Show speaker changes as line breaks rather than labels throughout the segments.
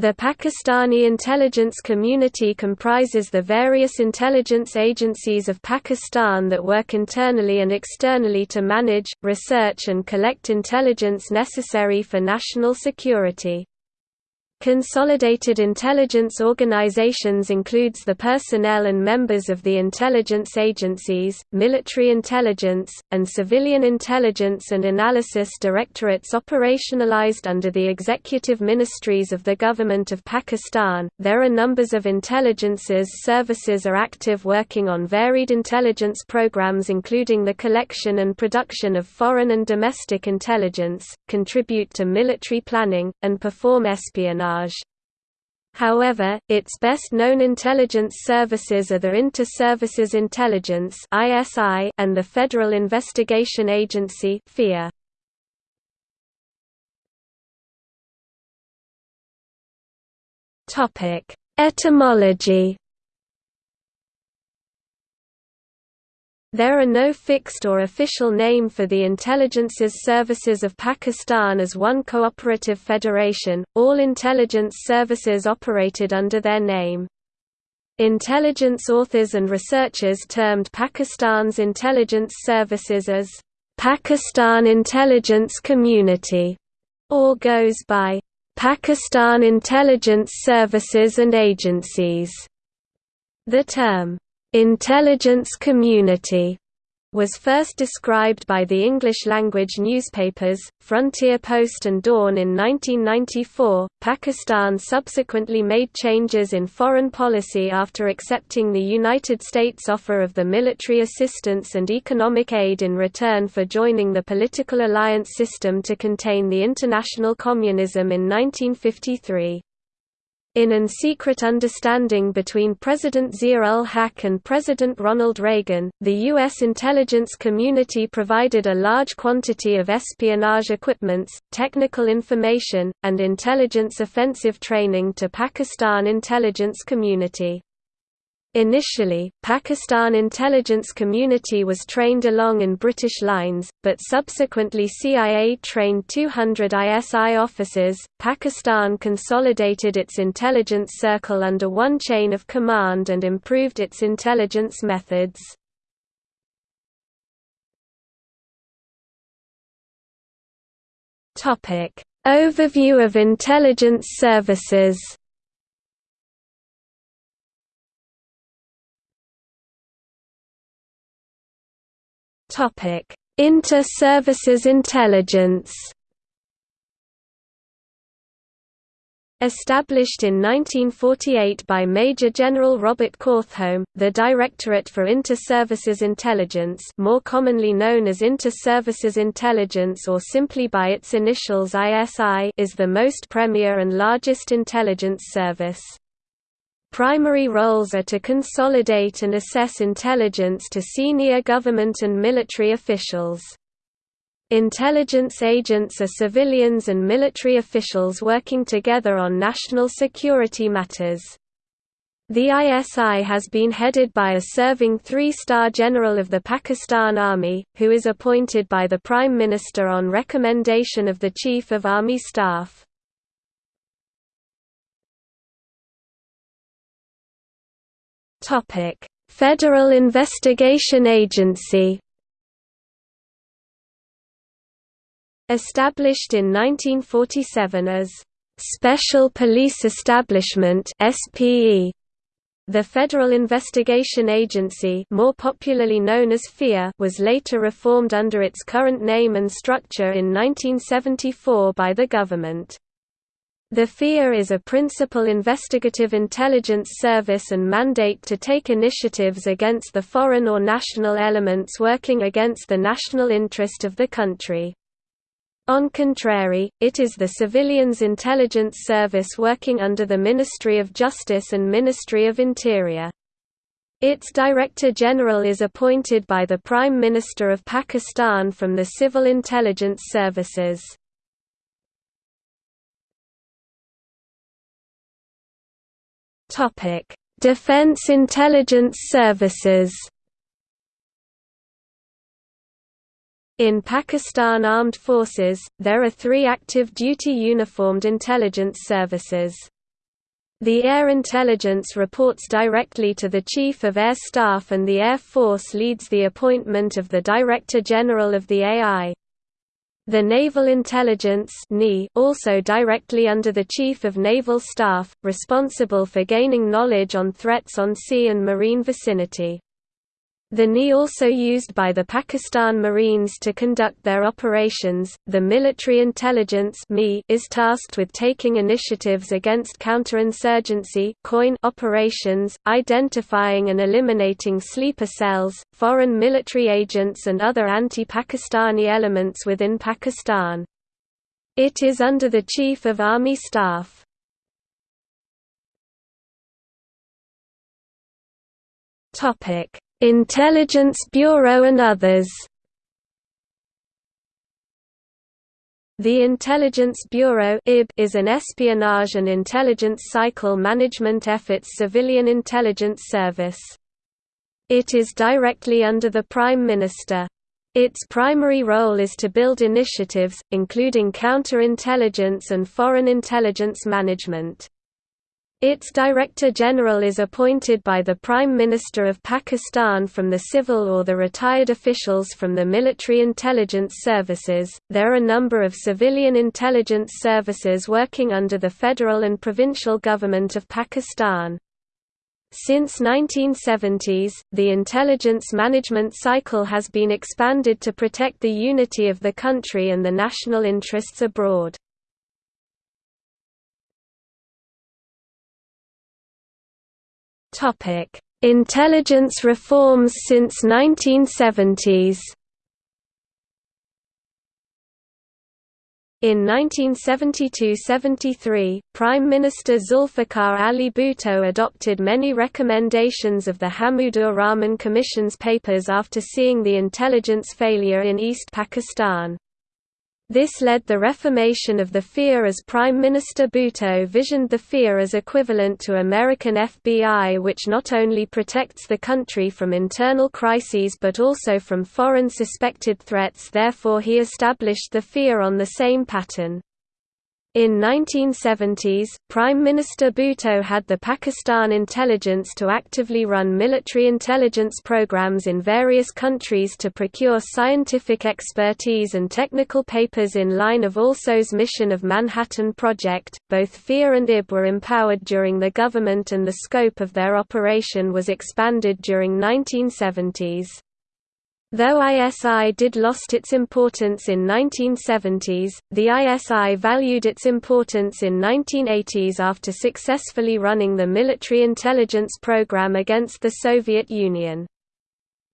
The Pakistani intelligence community comprises the various intelligence agencies of Pakistan that work internally and externally to manage, research and collect intelligence necessary for national security. Consolidated intelligence organizations includes the personnel and members of the intelligence agencies, military intelligence, and civilian intelligence and analysis directorates operationalized under the executive ministries of the Government of Pakistan. There are numbers of intelligences services are active working on varied intelligence programs including the collection and production of foreign and domestic intelligence, contribute to military planning, and perform espionage However, its best-known intelligence services are the Inter-Services Intelligence and the Federal Investigation Agency Etymology There are no fixed or official name for the intelligences services of Pakistan as one cooperative federation, all intelligence services operated under their name. Intelligence authors and researchers termed Pakistan's intelligence services as Pakistan Intelligence Community, or goes by Pakistan Intelligence Services and Agencies. The term Intelligence community was first described by the English-language newspapers, Frontier Post and Dawn in 1994. Pakistan subsequently made changes in foreign policy after accepting the United States' offer of the military assistance and economic aid in return for joining the political alliance system to contain the international communism in 1953. In an secret understanding between President Zia-ul-Haq and President Ronald Reagan, the U.S. intelligence community provided a large quantity of espionage equipments, technical information, and intelligence offensive training to Pakistan intelligence community. Initially, Pakistan intelligence community was trained along in British lines, but subsequently CIA trained 200 ISI officers. Pakistan consolidated its intelligence circle under one chain of command and improved its intelligence methods. Topic: Overview of intelligence services. Topic: Inter-services intelligence. Established in 1948 by Major General Robert Cawthome, the Directorate for Inter-Services Intelligence more commonly known as Inter-Services Intelligence or simply by its initials ISI is the most premier and largest intelligence service. Primary roles are to consolidate and assess intelligence to senior government and military officials. Intelligence agents are civilians and military officials working together on national security matters. The ISI has been headed by a serving three-star general of the Pakistan Army, who is appointed by the Prime Minister on recommendation of the Chief of Army Staff. Topic: Federal Investigation Agency. Established in 1947 as Special Police Establishment (SPE), the Federal Investigation Agency, more popularly known as FIA, was later reformed under its current name and structure in 1974 by the government. The FIA is a principal investigative intelligence service and mandate to take initiatives against the foreign or national elements working against the national interest of the country. On contrary, it is the civilians intelligence service working under the Ministry of Justice and Ministry of Interior. Its Director General is appointed by the Prime Minister of Pakistan from the Civil Intelligence Services. Topic: Defense Intelligence Services. In Pakistan Armed Forces, there are three active duty uniformed intelligence services. The Air Intelligence reports directly to the Chief of Air Staff and the Air Force leads the appointment of the Director General of the AI. The Naval Intelligence also directly under the Chief of Naval Staff, responsible for gaining knowledge on threats on sea and marine vicinity. The NI also used by the Pakistan Marines to conduct their operations. The military intelligence is tasked with taking initiatives against counterinsurgency COIN operations, identifying and eliminating sleeper cells, foreign military agents and other anti-Pakistani elements within Pakistan. It is under the Chief of Army Staff. Topic Intelligence Bureau and others The Intelligence Bureau is an espionage and intelligence cycle management efforts civilian intelligence service. It is directly under the Prime Minister. Its primary role is to build initiatives, including counterintelligence and foreign intelligence management. Its Director General is appointed by the Prime Minister of Pakistan from the civil or the retired officials from the military intelligence services. There are a number of civilian intelligence services working under the federal and provincial government of Pakistan. Since 1970s, the intelligence management cycle has been expanded to protect the unity of the country and the national interests abroad. Topic: Intelligence reforms since 1970s. In 1972–73, Prime Minister Zulfikar Ali Bhutto adopted many recommendations of the Hamoodur Rahman Commission's papers after seeing the intelligence failure in East Pakistan. This led the reformation of the FIA as Prime Minister Bhutto visioned the FIA as equivalent to American FBI which not only protects the country from internal crises but also from foreign suspected threats therefore he established the FIA on the same pattern. In 1970s, Prime Minister Bhutto had the Pakistan intelligence to actively run military intelligence programs in various countries to procure scientific expertise and technical papers in line of Alsos mission of Manhattan Project. Both FIA and IB were empowered during the government and the scope of their operation was expanded during 1970s. Though ISI did lost its importance in 1970s, the ISI valued its importance in 1980s after successfully running the military intelligence program against the Soviet Union.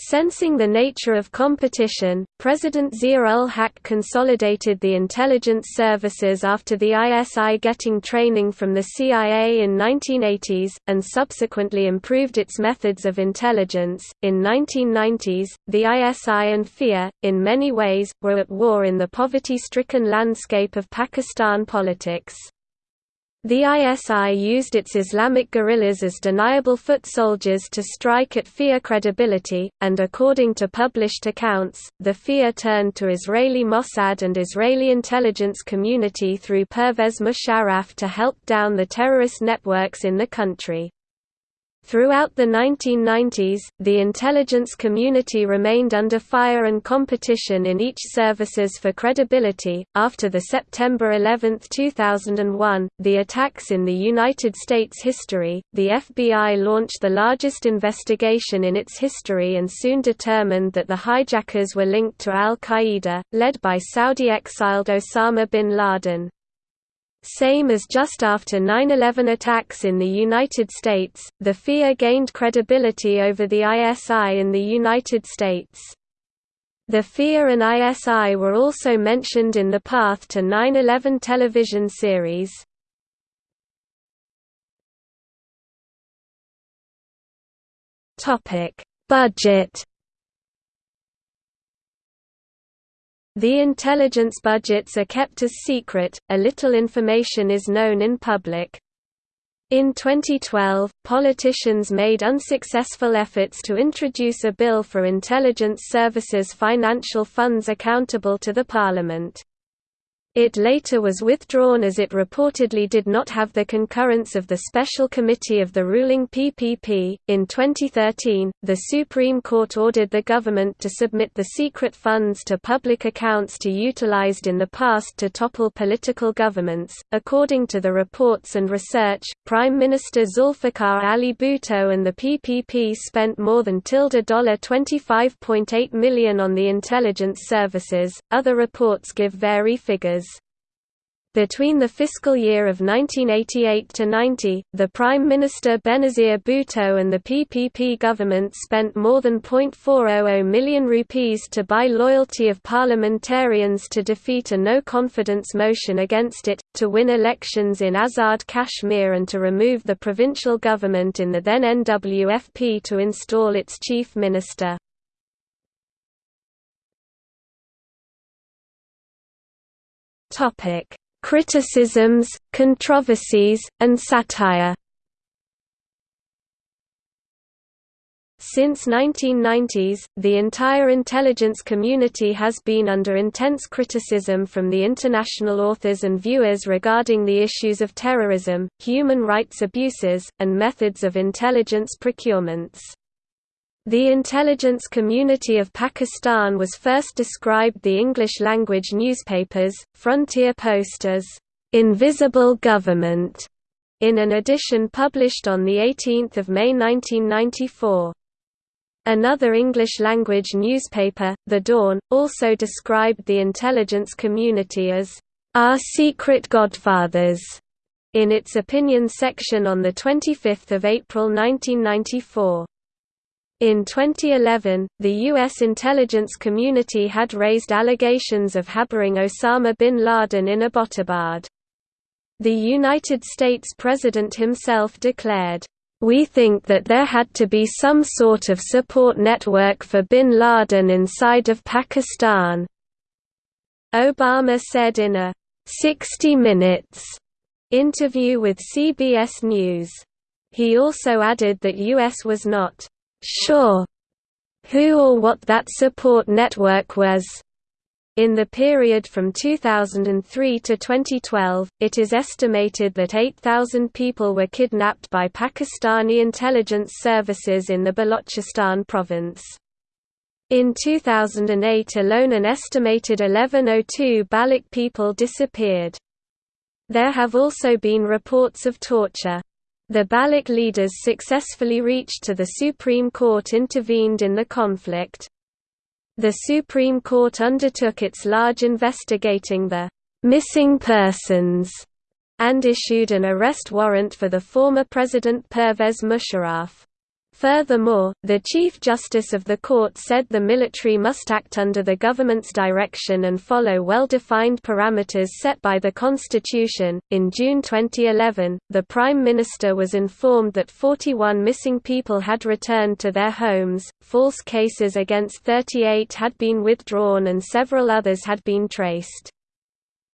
Sensing the nature of competition, President Zia-ul-Haq consolidated the intelligence services after the ISI getting training from the CIA in 1980s, and subsequently improved its methods of intelligence. In 1990s, the ISI and FIA, in many ways, were at war in the poverty-stricken landscape of Pakistan politics. The ISI used its Islamic guerrillas as deniable foot soldiers to strike at FIA credibility, and according to published accounts, the FIA turned to Israeli Mossad and Israeli intelligence community through Pervez Musharraf to help down the terrorist networks in the country. Throughout the 1990s, the intelligence community remained under fire and competition in each services for credibility. After the September 11, 2001, the attacks in the United States history, the FBI launched the largest investigation in its history and soon determined that the hijackers were linked to Al Qaeda, led by Saudi exiled Osama bin Laden. Same as just after 9-11 attacks in the United States, the FIA gained credibility over the ISI in the United States. The FIA and ISI were also mentioned in the Path to 9-11 television series. Budget The intelligence budgets are kept as secret, a little information is known in public. In 2012, politicians made unsuccessful efforts to introduce a bill for intelligence services financial funds accountable to the parliament. It later was withdrawn as it reportedly did not have the concurrence of the Special Committee of the ruling PPP. In 2013, the Supreme Court ordered the government to submit the secret funds to public accounts to utilized in the past to topple political governments. According to the reports and research, Prime Minister Zulfikar Ali Bhutto and the PPP spent more than $25.8 million on the intelligence services. Other reports give vary figures. Between the fiscal year of 1988 to 90, the Prime Minister Benazir Bhutto and the PPP government spent more than .400 million rupees to buy loyalty of parliamentarians to defeat a no-confidence motion against it, to win elections in Azad Kashmir and to remove the provincial government in the then NWFP to install its chief minister. Topic criticisms, controversies, and satire. Since 1990s, the entire intelligence community has been under intense criticism from the international authors and viewers regarding the issues of terrorism, human rights abuses, and methods of intelligence procurements. The intelligence community of Pakistan was first described the English-language newspapers, Frontier Post as, "...invisible government", in an edition published on 18 May 1994. Another English-language newspaper, The Dawn, also described the intelligence community as, "...our secret godfathers", in its opinion section on 25 April 1994. In 2011, the U.S. intelligence community had raised allegations of harboring Osama bin Laden in Abbottabad. The United States President himself declared, "...we think that there had to be some sort of support network for bin Laden inside of Pakistan." Obama said in a 60 Minutes interview with CBS News. He also added that U.S. was not sure who or what that support network was. In the period from 2003 to 2012, it is estimated that 8,000 people were kidnapped by Pakistani intelligence services in the Balochistan province. In 2008 alone an estimated 1102 Baloch people disappeared. There have also been reports of torture. The Baloch leaders successfully reached to the Supreme Court intervened in the conflict. The Supreme Court undertook its large investigating the «missing persons» and issued an arrest warrant for the former President Pervez Musharraf. Furthermore, the Chief Justice of the court said the military must act under the government's direction and follow well defined parameters set by the Constitution. In June 2011, the Prime Minister was informed that 41 missing people had returned to their homes, false cases against 38 had been withdrawn, and several others had been traced.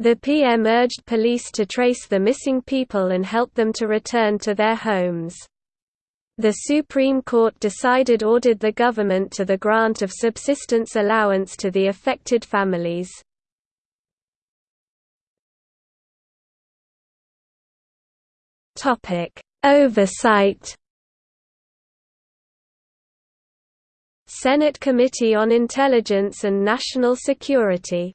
The PM urged police to trace the missing people and help them to return to their homes. The Supreme Court decided ordered the government to the grant of subsistence allowance to the affected families. Oversight Senate Committee on Intelligence and National Security